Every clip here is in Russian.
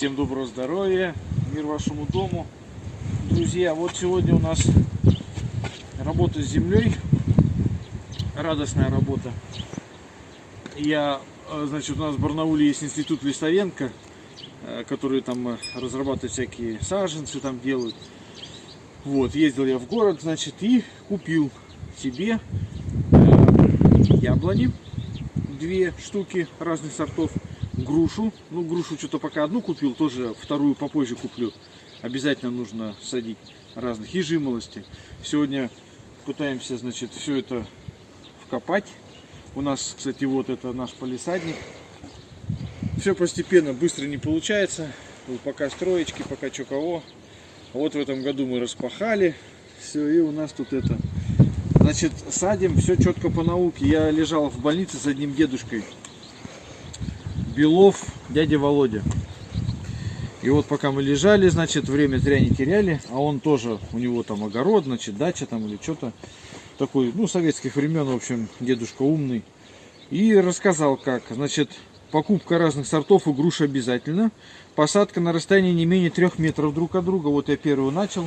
Всем доброго здоровья, мир вашему дому. Друзья, вот сегодня у нас работа с землей, радостная работа. Я, э, значит, у нас в Барнауле есть институт Листовенко, э, который там э, разрабатывает всякие саженцы, там делают. Вот, ездил я в город, значит, и купил себе яблони, две штуки разных сортов, грушу, ну грушу что-то пока одну купил, тоже вторую попозже куплю, обязательно нужно садить разных, и жимолости. Сегодня пытаемся, значит, все это вкопать. У нас, кстати, вот это наш полисадник. Все постепенно, быстро не получается, пока строечки, пока что кого. Вот в этом году мы распахали. Все, и у нас тут это. Значит, садим все четко по науке. Я лежал в больнице с одним дедушкой. Белов, дядя Володя. И вот пока мы лежали, значит, время зря не теряли. А он тоже, у него там огород, значит, дача там или что-то. Такой, ну, советских времен, в общем, дедушка умный. И рассказал как. Значит, покупка разных сортов и груш обязательно. Посадка на расстоянии не менее трех метров друг от друга. Вот я первую начал.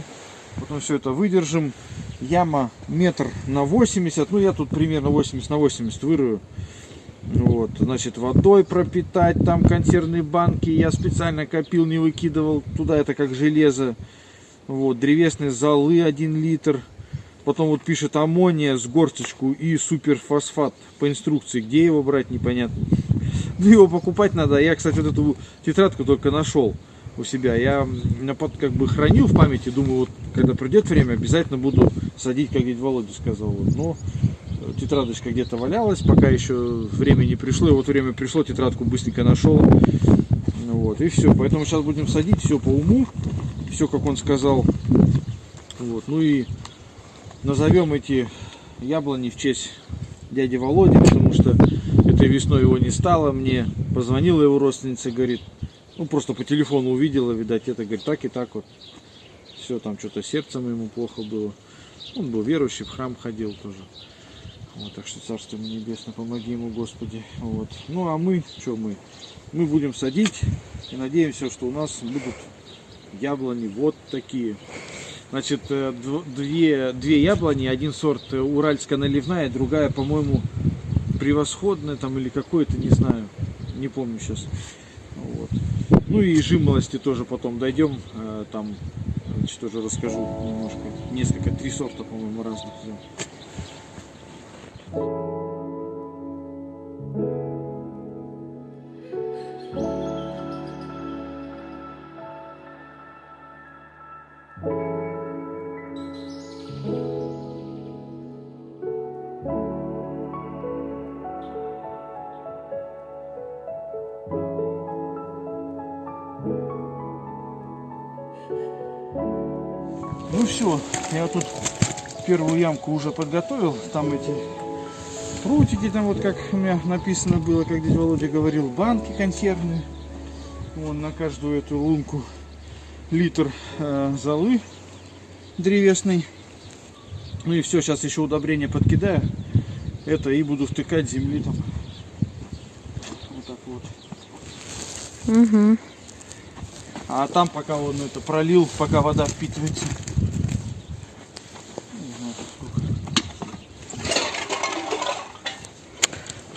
Потом все это выдержим. Яма метр на 80. Ну, я тут примерно 80 на 80 вырою. Вот, значит, водой пропитать, там консервные банки. Я специально копил, не выкидывал. Туда это как железо. Вот, древесные золы 1 литр. Потом вот пишет аммония с горсточку и суперфосфат по инструкции. Где его брать, непонятно. Ну, его покупать надо. Я, кстати, вот эту тетрадку только нашел у себя. Я как бы хранил в памяти, думаю, вот когда придет время, обязательно буду садить, как дядя Володя сказал. Но тетрадочка где-то валялась, пока еще время не пришло. И вот время пришло, тетрадку быстренько нашел. Вот, и все. Поэтому сейчас будем садить все по уму. Все, как он сказал. Вот. Ну и назовем эти яблони в честь дяди Володи, потому что этой весной его не стало. Мне позвонила его родственница, говорит, ну просто по телефону увидела, видать, это, говорит, так и так вот. Все, там что-то сердцем ему плохо было. Он был верующий, в храм ходил тоже. Вот, так что царство ему небесное, помоги ему, Господи. Вот. Ну а мы, что мы? Мы будем садить и надеемся, что у нас будут яблони вот такие. Значит, э, две, две яблони, один сорт уральская наливная, другая, по-моему, превосходная там или какой-то, не знаю, не помню сейчас. Вот. Ну и жимолости тоже потом дойдем, э, там значит, тоже расскажу немножко. Несколько, три сорта, по-моему, разных. Ну все, я тут первую ямку уже подготовил. Там эти прутики, там вот как у меня написано было, как дядя Володя говорил, банки консервные. Вон на каждую эту лунку литр э, золы древесной. Ну и все, сейчас еще удобрение подкидаю. Это и буду втыкать земли там. Вот так вот. Угу. А там пока он это пролил, пока вода впитывается.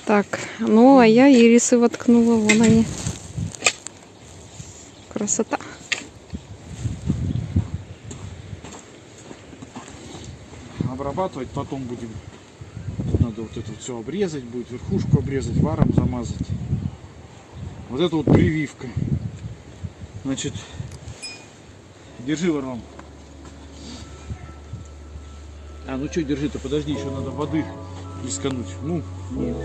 Так, ну а я ирисы воткнула, вон они. Красота. Обрабатывать потом будем. Тут надо вот это все обрезать будет, верхушку обрезать, варом замазать. Вот это вот прививка. Значит, держи варом. А, ну что, держи-то, подожди, еще надо воды искануть. Ну, нет.